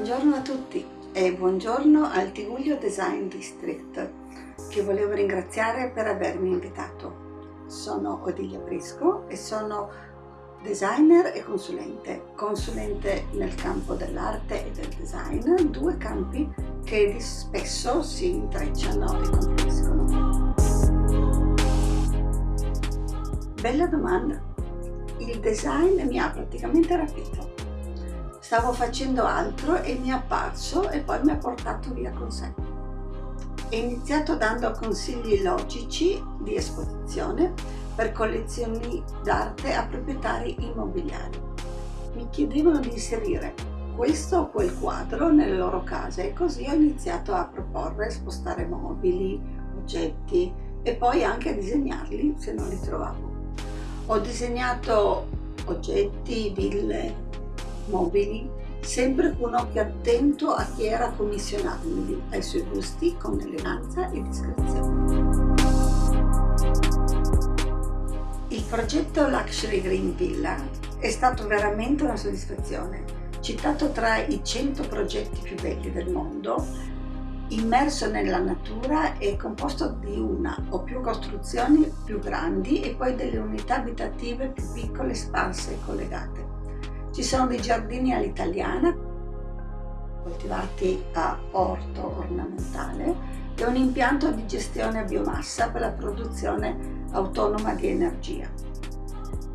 Buongiorno a tutti e buongiorno al Tiguglio Design District che volevo ringraziare per avermi invitato. Sono Odilia Brisco e sono designer e consulente, consulente nel campo dell'arte e del design, due campi che spesso si intrecciano e confluiscono. Bella domanda! Il design mi ha praticamente rapito Stavo facendo altro e mi è apparso e poi mi ha portato via con sé. È iniziato dando consigli logici di esposizione per collezioni d'arte a proprietari immobiliari. Mi chiedevano di inserire questo o quel quadro nelle loro case e così ho iniziato a proporre spostare mobili, oggetti e poi anche a disegnarli se non li trovavo. Ho disegnato oggetti, ville, mobili, sempre con occhio attento a chi era a commissionarmi, ai suoi gusti con eleganza e discrezione. Il progetto Luxury Green Villa è stato veramente una soddisfazione. Citato tra i 100 progetti più belli del mondo, immerso nella natura e composto di una o più costruzioni più grandi e poi delle unità abitative più piccole, sparse e collegate. Ci sono dei giardini all'italiana, coltivati a orto ornamentale, e un impianto di gestione a biomassa per la produzione autonoma di energia.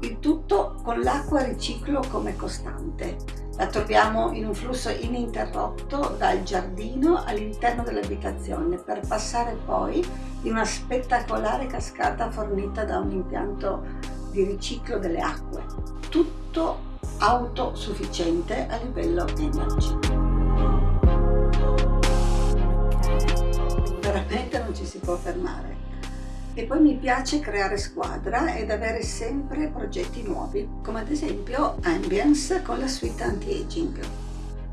Il tutto con l'acqua riciclo come costante. La troviamo in un flusso ininterrotto dal giardino all'interno dell'abitazione per passare poi in una spettacolare cascata fornita da un impianto di riciclo delle acque. Tutto autosufficiente a livello energy. Veramente non ci si può fermare. E poi mi piace creare squadra ed avere sempre progetti nuovi, come ad esempio Ambience con la suite anti-aging.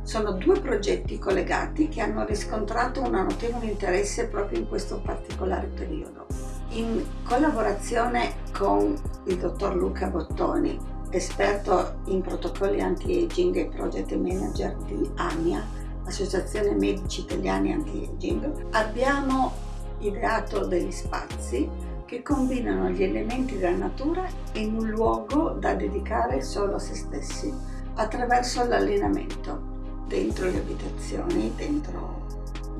Sono due progetti collegati che hanno riscontrato un notevole interesse proprio in questo particolare periodo. In collaborazione con il dottor Luca Bottoni, esperto in protocolli anti-aging e project manager di AMIA, Associazione Medici Italiani Anti-Aging, abbiamo ideato degli spazi che combinano gli elementi della natura in un luogo da dedicare solo a se stessi attraverso l'allenamento dentro le abitazioni, dentro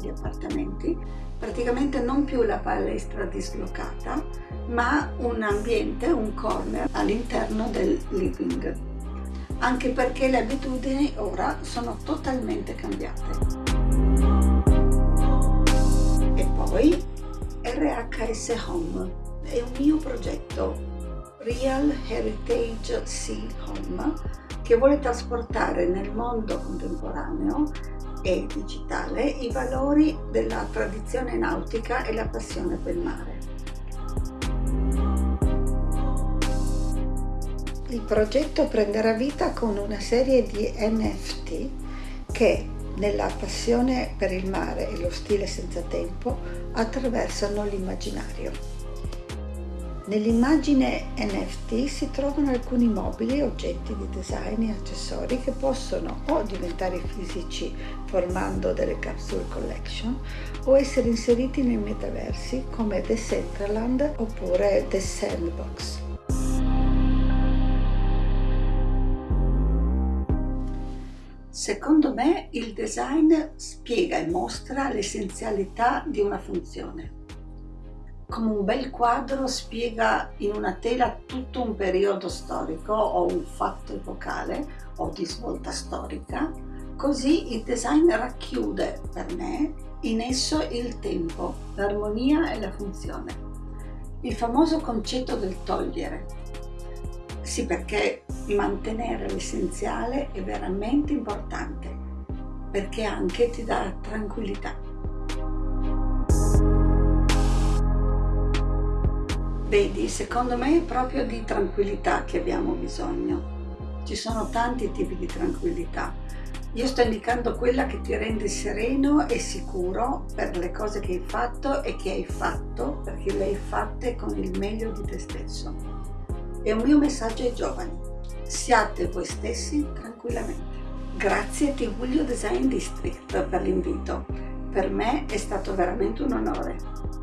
gli appartamenti, praticamente non più la palestra dislocata, ma un ambiente, un corner all'interno del living, anche perché le abitudini ora sono totalmente cambiate. E poi RHS Home è un mio progetto Real Heritage Sea Home che vuole trasportare nel mondo contemporaneo e digitale i valori della tradizione nautica e la passione per il mare. Il progetto prenderà vita con una serie di NFT che, nella passione per il mare e lo stile senza tempo, attraversano l'immaginario. Nell'immagine NFT si trovano alcuni mobili, oggetti di design e accessori che possono o diventare fisici formando delle capsule collection o essere inseriti nei metaversi come The Centraland oppure The Sandbox. Secondo me il design spiega e mostra l'essenzialità di una funzione come un bel quadro spiega in una tela tutto un periodo storico o un fatto epocale o di svolta storica, così il design racchiude per me in esso il tempo, l'armonia e la funzione. Il famoso concetto del togliere. Sì, perché mantenere l'essenziale è veramente importante, perché anche ti dà tranquillità. Vedi, secondo me è proprio di tranquillità che abbiamo bisogno. Ci sono tanti tipi di tranquillità. Io sto indicando quella che ti rende sereno e sicuro per le cose che hai fatto e che hai fatto perché le hai fatte con il meglio di te stesso. È un mio messaggio ai giovani. Siate voi stessi tranquillamente. Grazie Tigullio Design District per l'invito. Per me è stato veramente un onore.